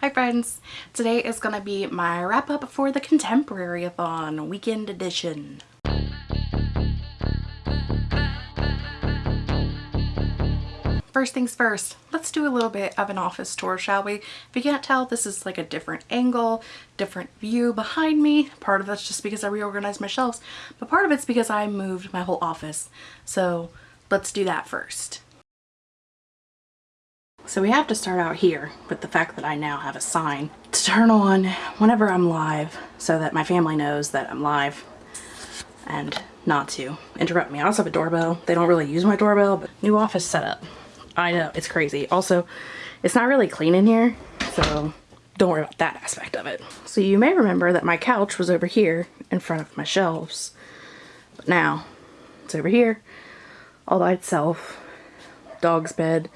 Hi friends! Today is going to be my wrap up for the Contemporary-a-thon weekend edition. First things first, let's do a little bit of an office tour, shall we? If you can't tell, this is like a different angle, different view behind me. Part of that's just because I reorganized my shelves, but part of it's because I moved my whole office. So let's do that first. So we have to start out here with the fact that I now have a sign to turn on whenever I'm live so that my family knows that I'm live and not to interrupt me. I also have a doorbell. They don't really use my doorbell, but new office setup. I know, it's crazy. Also, it's not really clean in here, so don't worry about that aspect of it. So you may remember that my couch was over here in front of my shelves, but now it's over here all by itself. Dog's bed,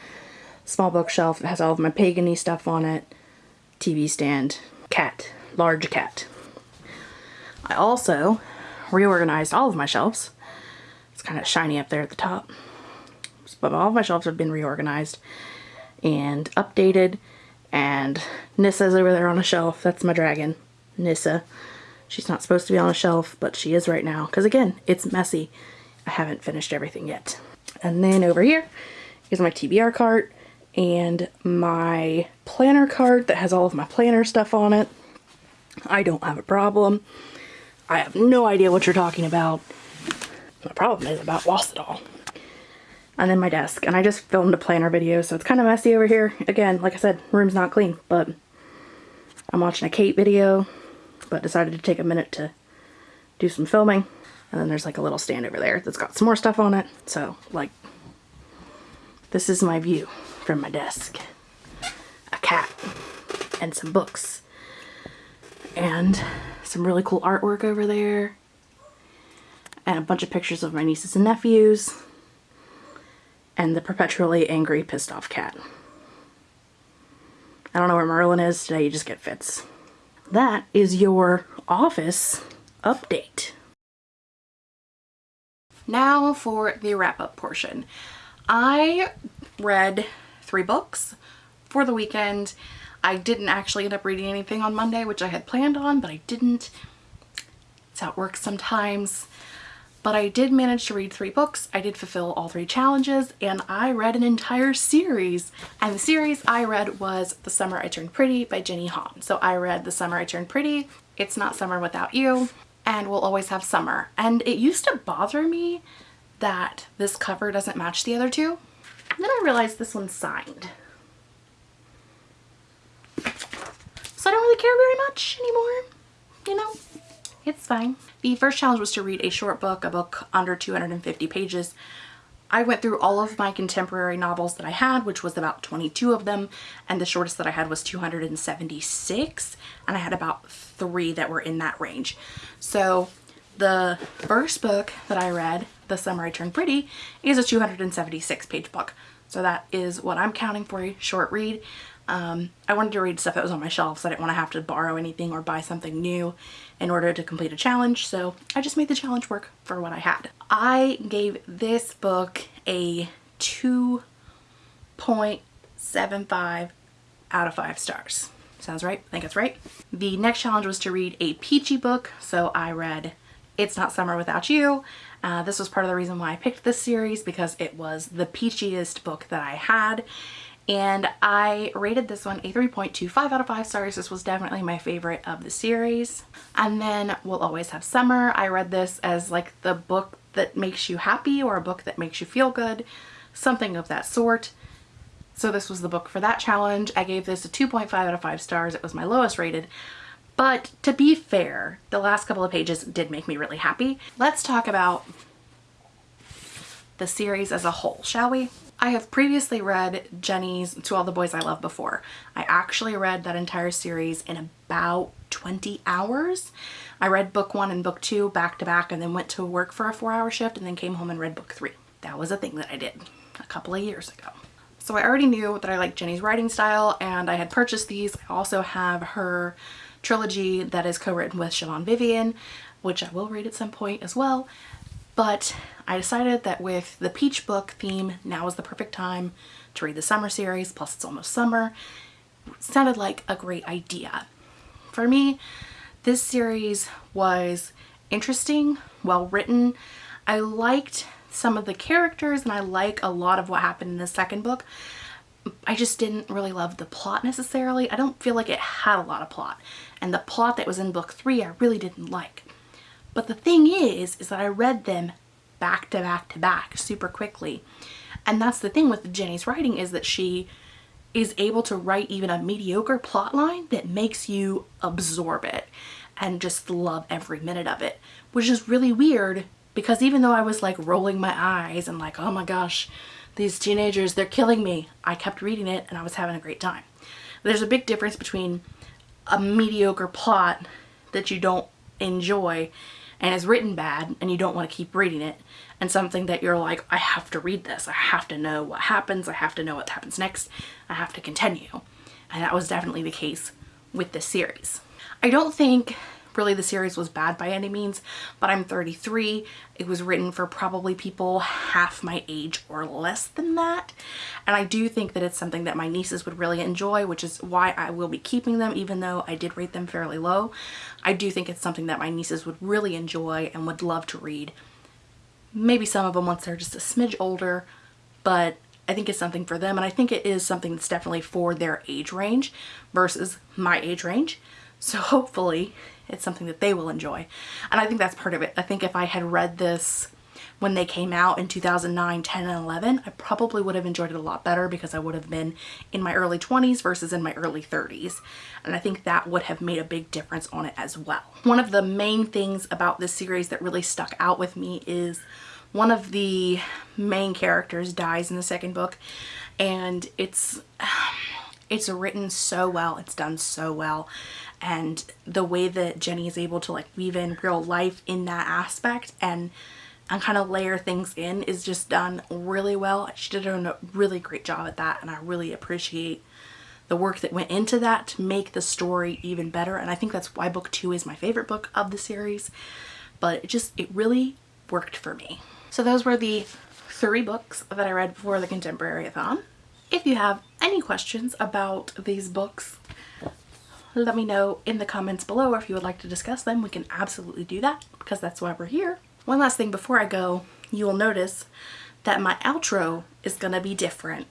small bookshelf that has all of my pagany stuff on it, TV stand, cat, large cat. I also reorganized all of my shelves. It's kind of shiny up there at the top. But all of my shelves have been reorganized and updated and Nissa's over there on a shelf. That's my dragon, Nissa. She's not supposed to be on a shelf, but she is right now. Because again, it's messy. I haven't finished everything yet. And then over here is my TBR cart and my planner card that has all of my planner stuff on it. I don't have a problem. I have no idea what you're talking about. My problem is about lost it all. And then my desk. And I just filmed a planner video, so it's kind of messy over here. Again, like I said, room's not clean, but I'm watching a Kate video, but decided to take a minute to do some filming. And then there's like a little stand over there that's got some more stuff on it. So, like, this is my view from my desk. A cat and some books and some really cool artwork over there and a bunch of pictures of my nieces and nephews and the perpetually angry pissed off cat. I don't know where Merlin is today, you just get fits. That is your office update. Now for the wrap up portion. I read three books for the weekend. I didn't actually end up reading anything on Monday, which I had planned on, but I didn't. It's how it works sometimes. But I did manage to read three books. I did fulfill all three challenges and I read an entire series. And the series I read was The Summer I Turned Pretty by Jenny Han. So I read The Summer I Turned Pretty, It's Not Summer Without You, and We'll Always Have Summer. And it used to bother me that this cover doesn't match the other two. Then I realized this one's signed. So I don't really care very much anymore, you know? It's fine. The first challenge was to read a short book, a book under 250 pages. I went through all of my contemporary novels that I had, which was about 22 of them, and the shortest that I had was 276, and I had about three that were in that range. So the first book that I read, The Summer I Turned Pretty, is a 276 page book. So that is what I'm counting for a short read. Um, I wanted to read stuff that was on my shelf so I didn't want to have to borrow anything or buy something new in order to complete a challenge. So I just made the challenge work for what I had. I gave this book a 2.75 out of 5 stars. Sounds right? I think that's right. The next challenge was to read a peachy book. So I read It's Not Summer Without You. Uh, this was part of the reason why I picked this series because it was the peachiest book that I had and I rated this one a 3.25 out of 5 stars. This was definitely my favorite of the series. And then We'll Always Have Summer. I read this as like the book that makes you happy or a book that makes you feel good, something of that sort. So this was the book for that challenge. I gave this a 2.5 out of 5 stars. It was my lowest rated. But to be fair, the last couple of pages did make me really happy. Let's talk about the series as a whole, shall we? I have previously read Jenny's To All the Boys I Love before. I actually read that entire series in about 20 hours. I read book one and book two back to back and then went to work for a four hour shift and then came home and read book three. That was a thing that I did a couple of years ago. So I already knew that I liked Jenny's writing style and I had purchased these. I also have her trilogy that is co-written with Siobhan Vivian, which I will read at some point as well. But I decided that with the peach book theme, now is the perfect time to read the summer series, plus it's almost summer. sounded like a great idea. For me, this series was interesting, well written. I liked some of the characters and I like a lot of what happened in the second book. I just didn't really love the plot necessarily. I don't feel like it had a lot of plot. And the plot that was in book three I really didn't like. But the thing is, is that I read them back to back to back super quickly. And that's the thing with Jenny's writing is that she is able to write even a mediocre plot line that makes you absorb it and just love every minute of it, which is really weird because even though I was like rolling my eyes and like, oh my gosh, these teenagers, they're killing me, I kept reading it and I was having a great time. There's a big difference between a mediocre plot that you don't enjoy and is written bad and you don't want to keep reading it and something that you're like, I have to read this. I have to know what happens. I have to know what happens next. I have to continue. And that was definitely the case with this series. I don't think really the series was bad by any means, but I'm 33. It was written for probably people half my age or less than that. And I do think that it's something that my nieces would really enjoy, which is why I will be keeping them, even though I did rate them fairly low. I do think it's something that my nieces would really enjoy and would love to read. Maybe some of them once they're just a smidge older, but I think it's something for them and I think it is something that's definitely for their age range versus my age range. So hopefully it's something that they will enjoy. And I think that's part of it. I think if I had read this when they came out in 2009, 10, and 11, I probably would have enjoyed it a lot better because I would have been in my early 20s versus in my early 30s. And I think that would have made a big difference on it as well. One of the main things about this series that really stuck out with me is one of the main characters dies in the second book and it's it's written so well it's done so well and the way that Jenny is able to like weave in real life in that aspect and and kind of layer things in is just done really well. She did a really great job at that and I really appreciate the work that went into that to make the story even better and I think that's why book two is my favorite book of the series but it just it really worked for me. So those were the three books that I read for the Contemporary-a-thon. If you have any questions about these books let me know in the comments below or if you would like to discuss them. We can absolutely do that because that's why we're here. One last thing before I go, you will notice that my outro is going to be different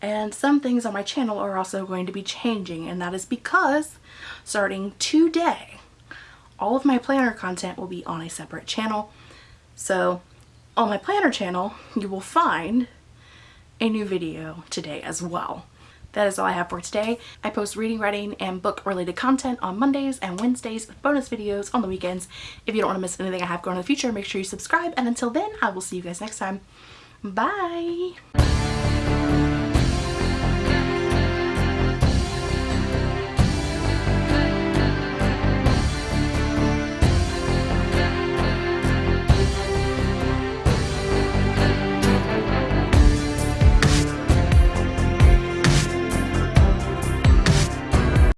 and some things on my channel are also going to be changing and that is because starting today all of my planner content will be on a separate channel so on my planner channel you will find a new video today as well that is all I have for today. I post reading, writing, and book related content on Mondays and Wednesdays bonus videos on the weekends. If you don't want to miss anything I have going in the future, make sure you subscribe. And until then, I will see you guys next time. Bye!